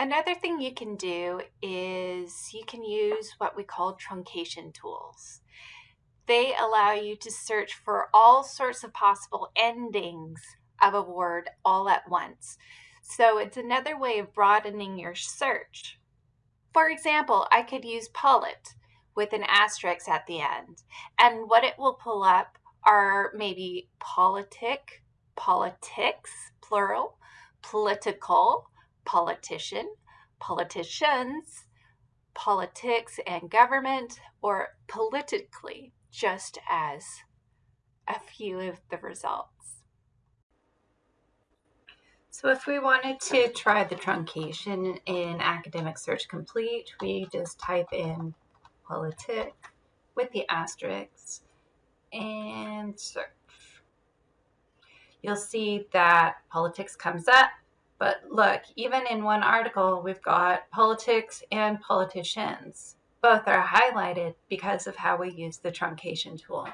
Another thing you can do is you can use what we call truncation tools. They allow you to search for all sorts of possible endings of a word all at once. So it's another way of broadening your search. For example, I could use polit with an asterisk at the end, and what it will pull up are maybe politic, politics, plural, political, politician, politicians, politics and government, or politically, just as a few of the results. So if we wanted to try the truncation in Academic Search Complete, we just type in politic with the asterisks and search. You'll see that politics comes up but look, even in one article, we've got politics and politicians. Both are highlighted because of how we use the truncation tool.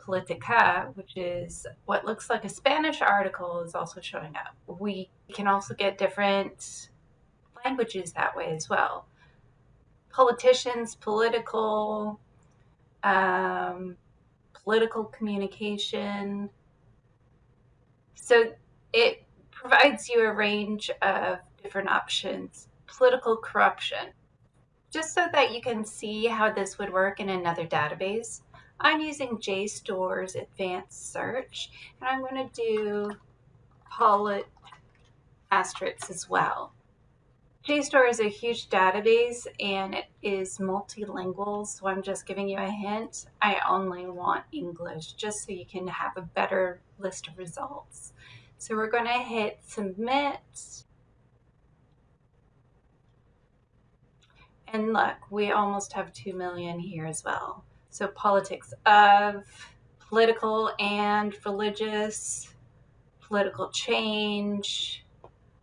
Politica, which is what looks like a Spanish article, is also showing up. We can also get different languages that way as well. Politicians, political, um, political communication. So it provides you a range of different options. Political corruption. Just so that you can see how this would work in another database, I'm using JSTOR's advanced search, and I'm going to do polit asterisks as well. JSTOR is a huge database and it is multilingual, so I'm just giving you a hint. I only want English just so you can have a better list of results. So we're going to hit submit. And look, we almost have 2 million here as well. So politics of, political and religious, political change,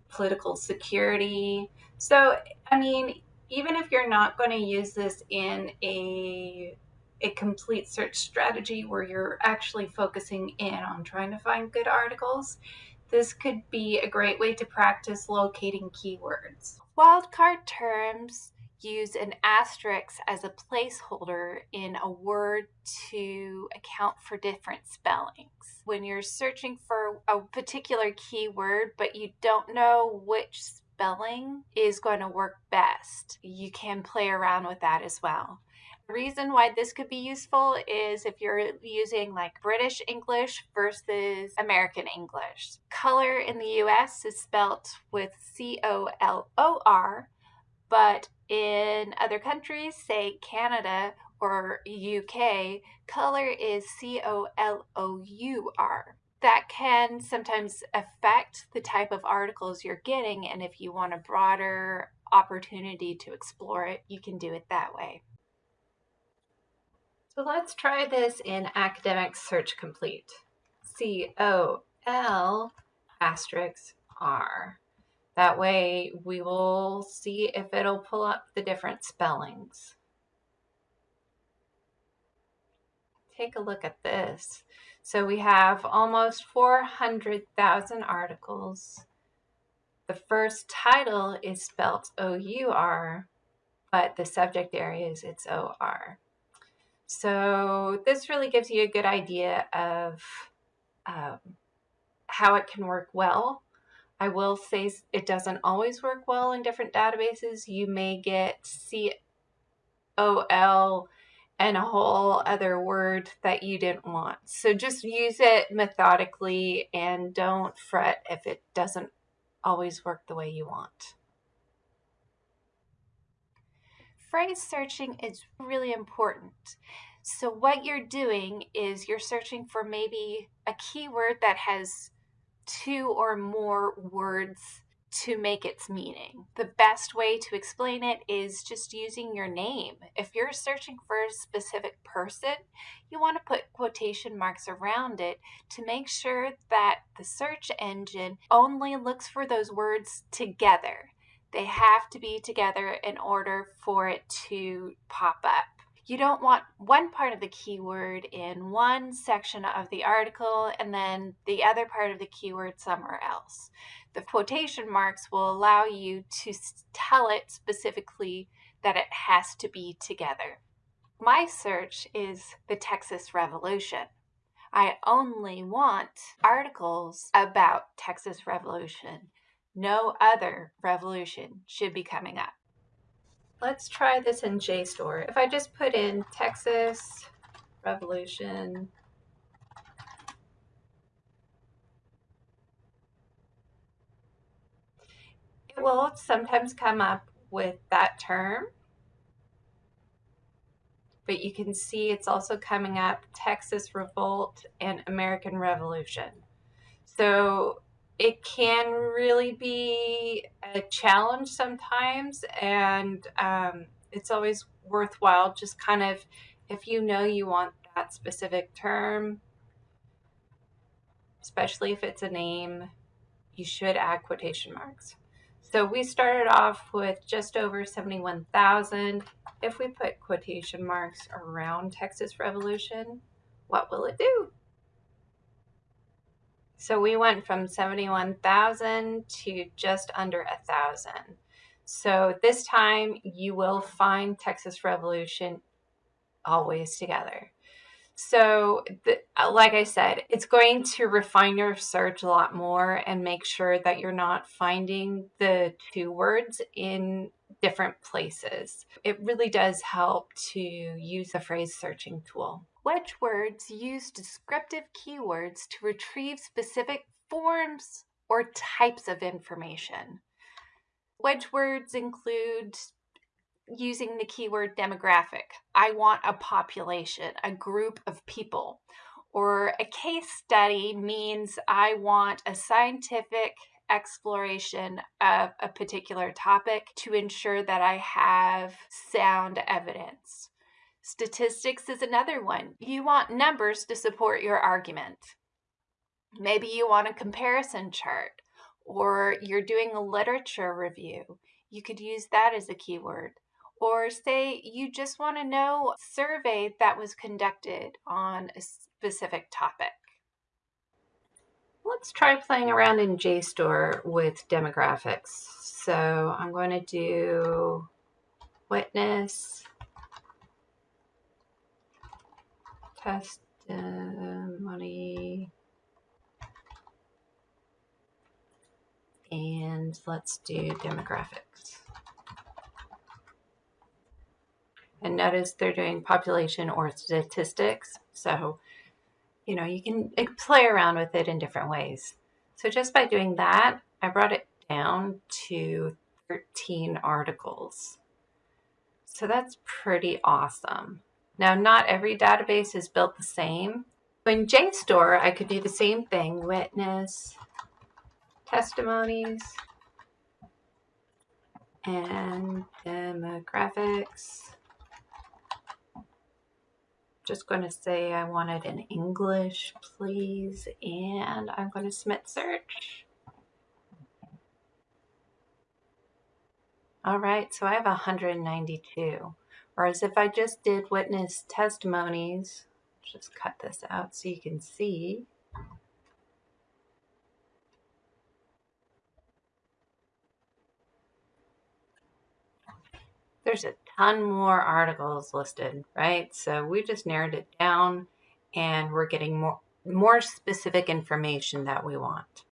political security. So, I mean, even if you're not going to use this in a a complete search strategy where you're actually focusing in on trying to find good articles, this could be a great way to practice locating keywords. Wildcard terms use an asterisk as a placeholder in a word to account for different spellings. When you're searching for a particular keyword but you don't know which spelling is going to work best, you can play around with that as well. The reason why this could be useful is if you're using like British English versus American English. Color in the US is spelt with C O L O R, but in other countries, say Canada or UK, color is C O L O U R. That can sometimes affect the type of articles you're getting, and if you want a broader opportunity to explore it, you can do it that way. So let's try this in Academic Search Complete. C-O-L asterisk R. That way we will see if it'll pull up the different spellings. Take a look at this. So we have almost 400,000 articles. The first title is spelt O-U-R, but the subject area is it's O-R. So this really gives you a good idea of um, how it can work well. I will say it doesn't always work well in different databases. You may get COL and a whole other word that you didn't want. So just use it methodically and don't fret if it doesn't always work the way you want. phrase searching is really important. So what you're doing is you're searching for maybe a keyword that has two or more words to make its meaning. The best way to explain it is just using your name. If you're searching for a specific person, you want to put quotation marks around it to make sure that the search engine only looks for those words together. They have to be together in order for it to pop up. You don't want one part of the keyword in one section of the article and then the other part of the keyword somewhere else. The quotation marks will allow you to tell it specifically that it has to be together. My search is the Texas Revolution. I only want articles about Texas Revolution. No other revolution should be coming up. Let's try this in JSTOR. If I just put in Texas Revolution will sometimes come up with that term but you can see it's also coming up Texas Revolt and American Revolution. So it can really be a challenge sometimes, and um, it's always worthwhile just kind of if you know you want that specific term, especially if it's a name, you should add quotation marks. So we started off with just over 71,000. If we put quotation marks around Texas Revolution, what will it do? So we went from 71,000 to just under a thousand. So this time you will find Texas Revolution always together. So, the, uh, like I said, it's going to refine your search a lot more and make sure that you're not finding the two words in different places. It really does help to use the phrase searching tool. Wedge words use descriptive keywords to retrieve specific forms or types of information. Wedge words include using the keyword demographic. I want a population, a group of people. Or a case study means I want a scientific exploration of a particular topic to ensure that I have sound evidence. Statistics is another one. You want numbers to support your argument. Maybe you want a comparison chart or you're doing a literature review. You could use that as a keyword or say you just want to know a survey that was conducted on a specific topic. Let's try playing around in JSTOR with demographics. So I'm going to do witness testimony and let's do demographics. And notice they're doing population or statistics. So, you know, you can play around with it in different ways. So just by doing that, I brought it down to 13 articles. So that's pretty awesome. Now, not every database is built the same. In JSTOR, I could do the same thing, witness, testimonies, and demographics just going to say I want it in English, please, and I'm going to submit search. All right, so I have 192. Whereas if I just did witness testimonies, just cut this out so you can see. There's a ton more articles listed, right? So we just narrowed it down and we're getting more, more specific information that we want.